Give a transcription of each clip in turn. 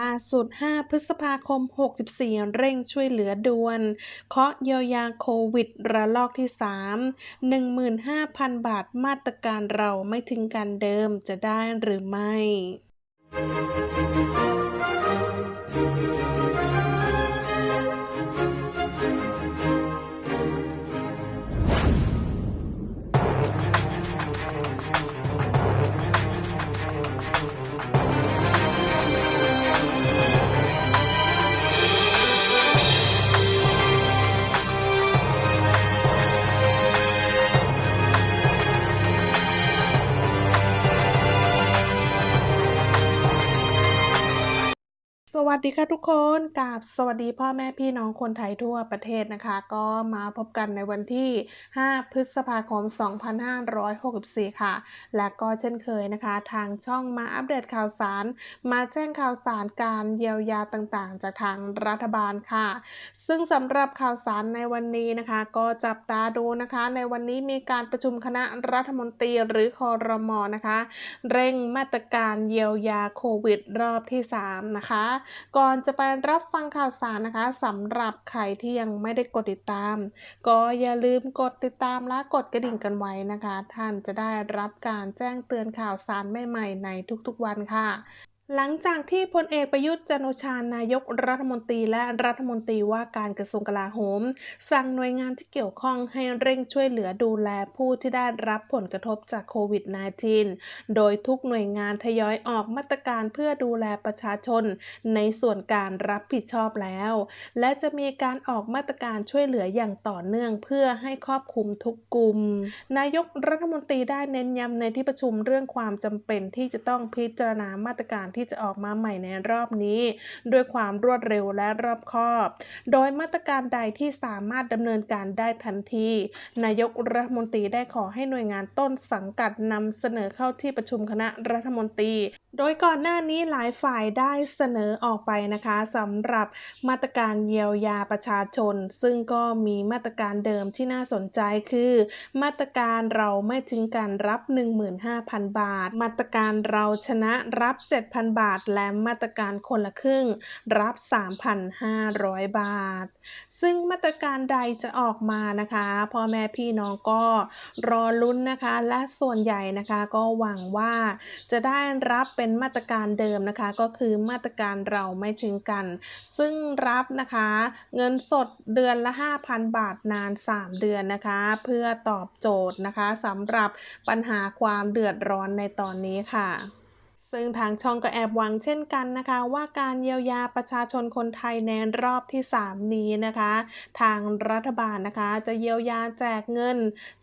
ล่าสุด 5 พฤษภาคม 64 เร่งช่วยเหลือด่วน เคาะเยียวยาโควิด ระลอกที่ 3 15,000 บาทมาตรการเราไม่ทิ้งกันเดิมจะได้หรือไม่ สวัสดีค่ะทุกคนกับสวัสดีพ่อแม่พี่น้องคนไทยทั่วประเทศนะคะ ก็มาพบกันในวันที่ 5 พฤษภาคม 2564 ค่ะ และก็เช่นเคยนะคะ ทางช่องมาอัปเดตข่าวสาร มาแจ้งข่าวสารการเยียวยาต่างๆ จากทางรัฐบาลค่ะ ซึ่งสำหรับข่าวสารในวันนี้นะคะ ก็จับตาดูนะคะ ในวันนี้มีการประชุมคณะรัฐมนตรีหรือคอรมอนะคะ เร่งมาตรการเยียวยาโควิดรอบที่ 3 นะคะก่อนจะไปรับฟังข่าวสารนะคะสำหรับใครที่ยังไม่ได้กดติดตาม ก็อย่าลืมกดติดตามและกดกระดิ่งกันไว้นะคะ ท่านจะได้รับการแจ้งเตือนข่าวสารใหม่ๆในทุกๆวันค่ะ หลังจากที่พลเอกประยุทธ์จันโอชานายกรัฐมนตรีและรัฐมนตรีว่าการกระทรวงกลาโหม สั่งหน่วยงานที่เกี่ยวข้องให้เร่งช่วยเหลือดูแลผู้ที่ได้รับผลกระทบจากโควิด -19 โดยทุกหน่วยงานทยอยออกมาตรการเพื่อดูแลประชาชน ในส่วนการรับผิดชอบแล้ว และจะมีการออกมาตรการช่วยเหลืออย่างต่อเนื่องเพื่อให้ครอบคลุมทุกกลุ่ม นายกรัฐมนตรีได้เน้นย้ำในที่ประชุมเรื่องความจำเป็นที่จะต้องพิจารณามาตรการที่จะออกมาใหม่ในรอบนี้ ด้วยความรวดเร็วและรอบคอบ โดยมาตรการใดที่สามารถดำเนินการได้ทันที นายกรัฐมนตรีได้ขอให้หน่วยงานต้นสังกัดนำเสนอเข้าที่ประชุมคณะรัฐมนตรี โดยก่อนหน้านี้หลายฝ่ายได้เสนอออกไปนะคะสำหรับมาตรการเยียวยาประชาชน ซึ่งก็มีมาตรการเดิมที่น่าสนใจคือ มาตรการเราไม่ทิ้งกันรับ 15,000 บาท มาตรการเราชนะรับ 7,000บาท และมาตรการคนละครึ่ง รับ 3,500 บาท ซึ่งมาตรการใดจะออกมานะคะพ่อแม่พี่น้องก็รอลุ้นนะคะ และส่วนใหญ่นะคะก็หวังว่าจะได้รับเป็นเป็นมาตรการเดิมนะคะ ก็คือมาตรการเราไม่ทิ้งกัน ซึ่งรับนะคะเงินสดเดือนละ 5,000 บาทนาน 3 เดือนนะคะ เพื่อตอบโจทย์นะคะสำหรับปัญหาความเดือดร้อนในตอนนี้ค่ะ ซึ่งทางช่องก็แอบหวังเช่นกันนะคะ ว่าการเยียวยาประชาชนคนไทยในรอบที่ 3 นี้นะคะ ทางรัฐบาลนะคะจะเยียวยาแจกเงิน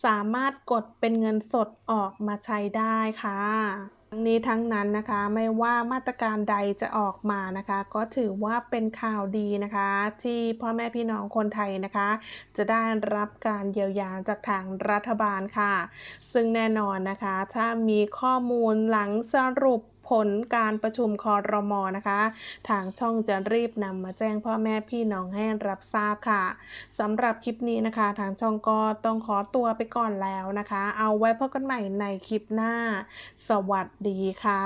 สามารถกดเป็นเงินสดออกมาใช้ได้ค่ะทั้งนี้ทั้งนั้นนะคะไม่ว่ามาตรการใดจะออกมานะคะ ก็ถือว่าเป็นข่าวดีนะคะ ที่พ่อแม่พี่น้องคนไทยนะคะ จะได้รับการเยียวยาจากทางรัฐบาลค่ะ ซึ่งแน่นอนนะคะ ถ้ามีข้อมูลหลังสรุป ผลการประชุมคอรมอนะคะ ทางช่องจะรีบนำมาแจ้งพ่อแม่พี่น้องให้รับทราบค่ะสำหรับคลิปนี้นะคะ ทางช่องก็ต้องขอตัวไปก่อนแล้วนะคะ เอาไว้พบกันใหม่ในคลิปหน้า สวัสดีค่ะ